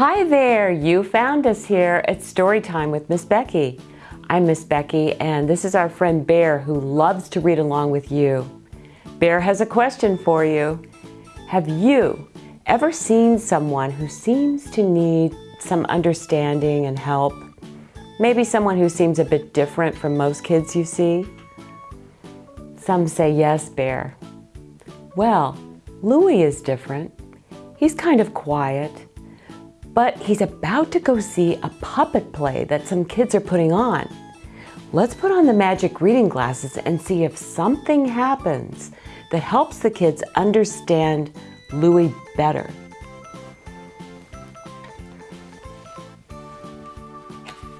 Hi there, you found us here at Storytime with Miss Becky. I'm Miss Becky and this is our friend Bear who loves to read along with you. Bear has a question for you. Have you ever seen someone who seems to need some understanding and help? Maybe someone who seems a bit different from most kids you see? Some say yes, Bear. Well, Louie is different. He's kind of quiet, but he's about to go see a puppet play that some kids are putting on. Let's put on the magic reading glasses and see if something happens that helps the kids understand Louie better.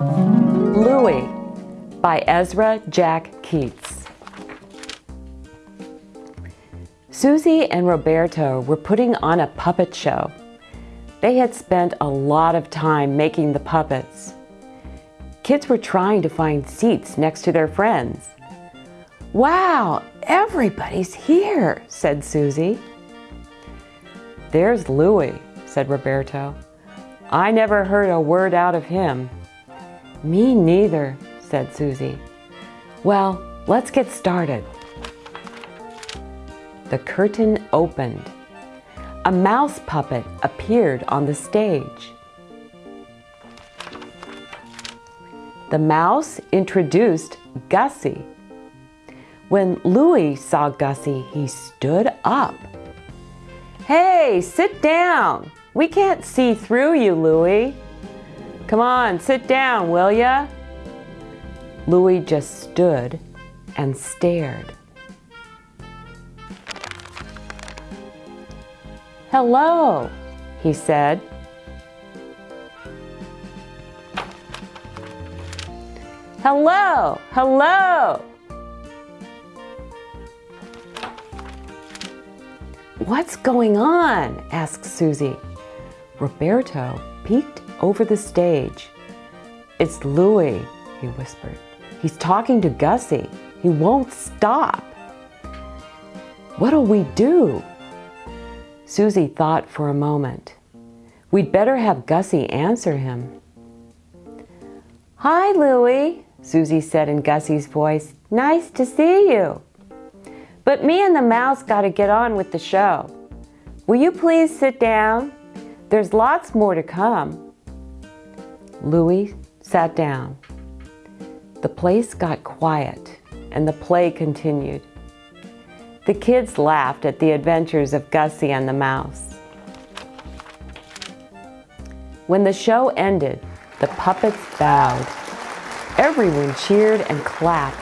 Louie by Ezra Jack Keats. Susie and Roberto were putting on a puppet show. They had spent a lot of time making the puppets. Kids were trying to find seats next to their friends. Wow, everybody's here, said Susie. There's Louie, said Roberto. I never heard a word out of him. Me neither, said Susie. Well, let's get started. The curtain opened. A mouse puppet appeared on the stage. The mouse introduced Gussie. When Louie saw Gussie, he stood up. Hey, sit down. We can't see through you, Louie. Come on, sit down, will ya? Louie just stood and stared. Hello, he said. Hello, hello. What's going on? asked Susie. Roberto peeked over the stage. It's Louie, he whispered. He's talking to Gussie. He won't stop. What'll we do? Susie thought for a moment. We'd better have Gussie answer him. Hi, Louie, Susie said in Gussie's voice. Nice to see you. But me and the mouse got to get on with the show. Will you please sit down? There's lots more to come. Louie sat down. The place got quiet and the play continued. The kids laughed at the adventures of Gussie and the mouse. When the show ended, the puppets bowed. Everyone cheered and clapped.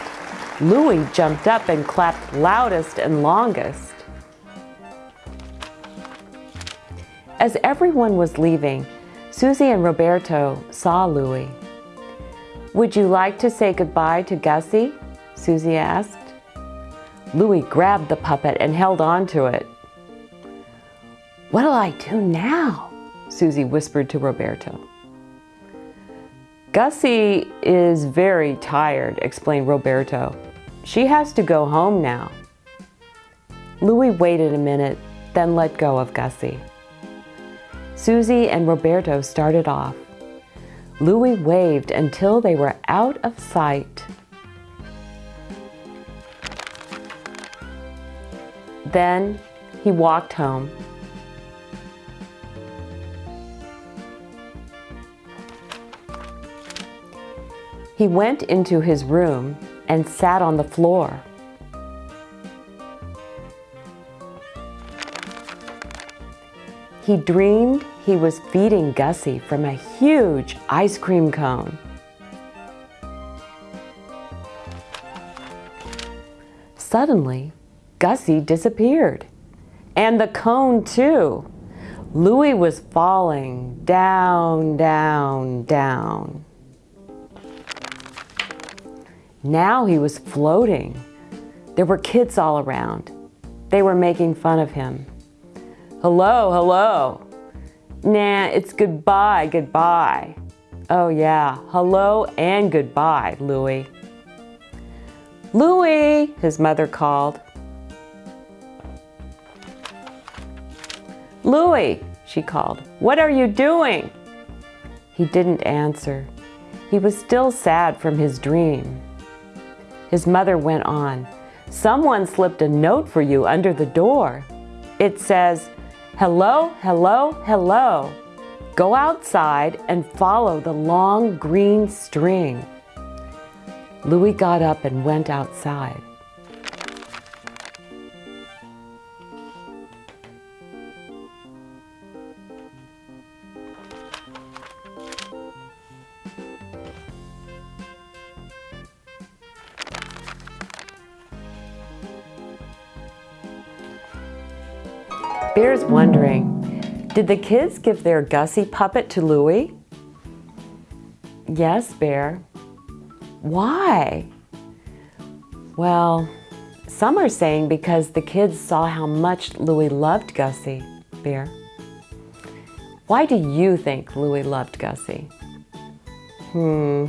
Louie jumped up and clapped loudest and longest. As everyone was leaving, Susie and Roberto saw Louie. Would you like to say goodbye to Gussie? Susie asked. Louie grabbed the puppet and held on to it. What'll I do now? Susie whispered to Roberto. Gussie is very tired, explained Roberto. She has to go home now. Louie waited a minute, then let go of Gussie. Susie and Roberto started off. Louie waved until they were out of sight. Then he walked home. He went into his room and sat on the floor. He dreamed he was feeding Gussie from a huge ice cream cone. Suddenly, Gussie disappeared. And the cone too. Louie was falling down, down, down. Now he was floating. There were kids all around. They were making fun of him. Hello, hello. Nah, it's goodbye, goodbye. Oh yeah, hello and goodbye, Louie. Louie, his mother called. Louie, she called, what are you doing? He didn't answer. He was still sad from his dream. His mother went on, Someone slipped a note for you under the door. It says, Hello, hello, hello. Go outside and follow the long green string. Louie got up and went outside. Bear's wondering, did the kids give their Gussie puppet to Louie? Yes, Bear. Why? Well, some are saying because the kids saw how much Louie loved Gussie, Bear. Why do you think Louie loved Gussie? Hmm,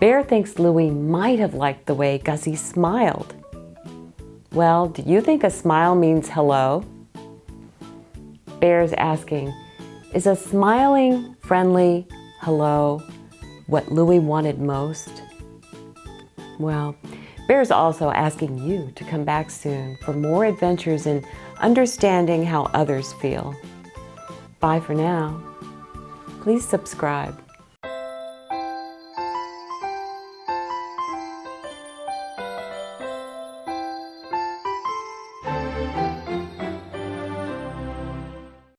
Bear thinks Louie might have liked the way Gussie smiled. Well, do you think a smile means hello? Bear's asking, is a smiling, friendly hello what Louie wanted most? Well, Bear's also asking you to come back soon for more adventures in understanding how others feel. Bye for now. Please subscribe.